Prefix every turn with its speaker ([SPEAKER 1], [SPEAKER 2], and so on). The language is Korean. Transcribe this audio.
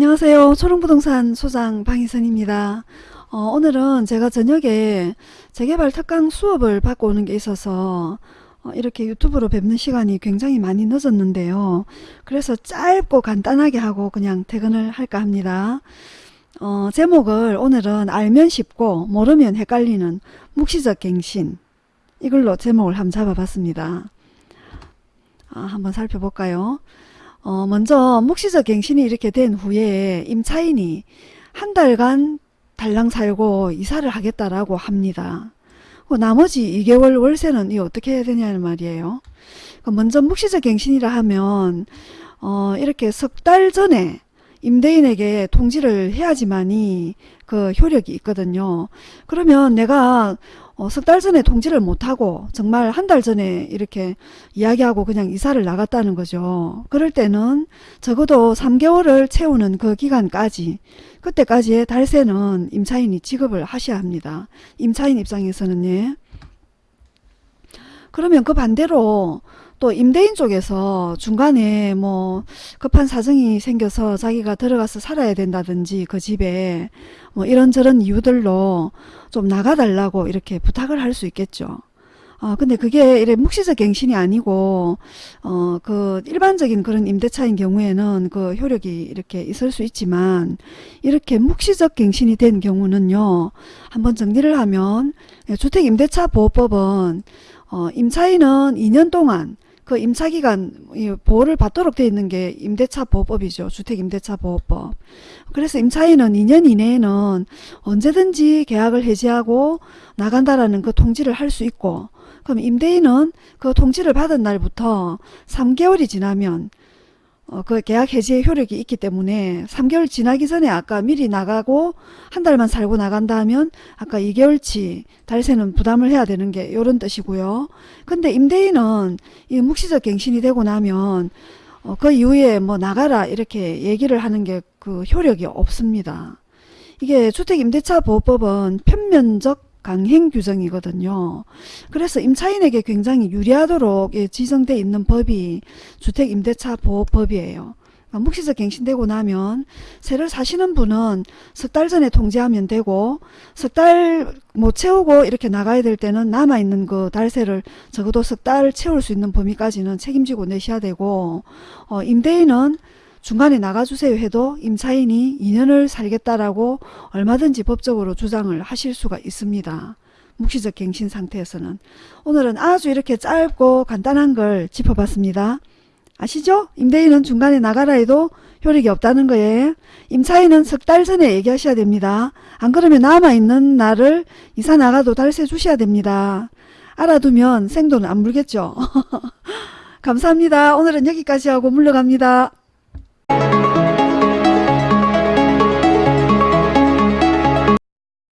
[SPEAKER 1] 안녕하세요. 초롱부동산 소장 방희선입니다. 어, 오늘은 제가 저녁에 재개발 특강 수업을 받고 오는 게 있어서 어, 이렇게 유튜브로 뵙는 시간이 굉장히 많이 늦었는데요. 그래서 짧고 간단하게 하고 그냥 퇴근을 할까 합니다. 어, 제목을 오늘은 알면 쉽고 모르면 헷갈리는 묵시적 갱신 이걸로 제목을 한번 잡아봤습니다. 아, 한번 살펴볼까요? 어, 먼저 묵시적 갱신이 이렇게 된 후에 임차인이 한 달간 달랑 살고 이사를 하겠다라고 합니다. 그 나머지 2개월 월세는 이 어떻게 해야 되냐는 말이에요. 그 먼저 묵시적 갱신이라 하면 어, 이렇게 석 달 전에 임대인에게 통지를 해야지만이 그 효력이 있거든요. 그러면 내가 어, 석달 전에 통지를 못하고 정말 한 달 전에 이렇게 이야기하고 그냥 이사를 나갔다는 거죠. 그럴 때는 적어도 3개월을 채우는 그 기간까지 그때까지의 달세는 임차인이 지급을 하셔야 합니다. 임차인 입장에서는 예. 그러면 그 반대로 또 임대인 쪽에서 중간에 뭐 급한 사정이 생겨서 자기가 들어가서 살아야 된다든지 그 집에 뭐 이런저런 이유들로 좀 나가달라고 이렇게 부탁을 할 수 있겠죠. 어, 근데 그게 이래 묵시적 갱신이 아니고, 어, 그 일반적인 그런 임대차인 경우에는 그 효력이 이렇게 있을 수 있지만, 이렇게 묵시적 갱신이 된 경우는요, 한번 정리를 하면, 주택임대차 보호법은, 어, 임차인은 2년 동안 그 임차기간 보호를 받도록 되어 있는 게 임대차 보호법이죠. 주택임대차 보호법. 그래서 임차인은 2년 이내에는 언제든지 계약을 해지하고 나간다라는 그 통지를 할 수 있고 그럼 임대인은 그 통지를 받은 날부터 3개월이 지나면 어, 그 계약 해지의 효력이 있기 때문에 3개월 지나기 전에 아까 미리 나가고 한 달만 살고 나간다 하면 아까 2개월치 달세는 부담을 해야 되는 게 이런 뜻이고요. 근데 임대인은 이 묵시적 갱신이 되고 나면 어, 그 이후에 뭐 나가라 이렇게 얘기를 하는 게 그 효력이 없습니다. 이게 주택임대차 보호법은 편면적 강행 규정이거든요. 그래서 임차인에게 굉장히 유리하도록 지정되어 있는 법이 주택임대차 보호법이에요. 그러니까 묵시적 갱신되고 나면 세를 사시는 분은 석 달 전에 통지하면 되고 석달못 채우고 이렇게 나가야 될 때는 남아있는 그 달세를 적어도 석 달 채울 수 있는 범위까지는 책임지고 내셔야 되고 어, 임대인은 중간에 나가주세요 해도 임차인이 2년을 살겠다라고 얼마든지 법적으로 주장을 하실 수가 있습니다. 묵시적 갱신 상태에서는 오늘은 아주 이렇게 짧고 간단한 걸 짚어봤습니다. 아시죠? 임대인은 중간에 나가라 해도 효력이 없다는 거예요. 임차인은 석 달 전에 얘기하셔야 됩니다. 안 그러면 남아있는 날을 이사 나가도 달세 주셔야 됩니다. 알아두면 생돈 안 물겠죠. 감사합니다. 오늘은 여기까지 하고 물러갑니다.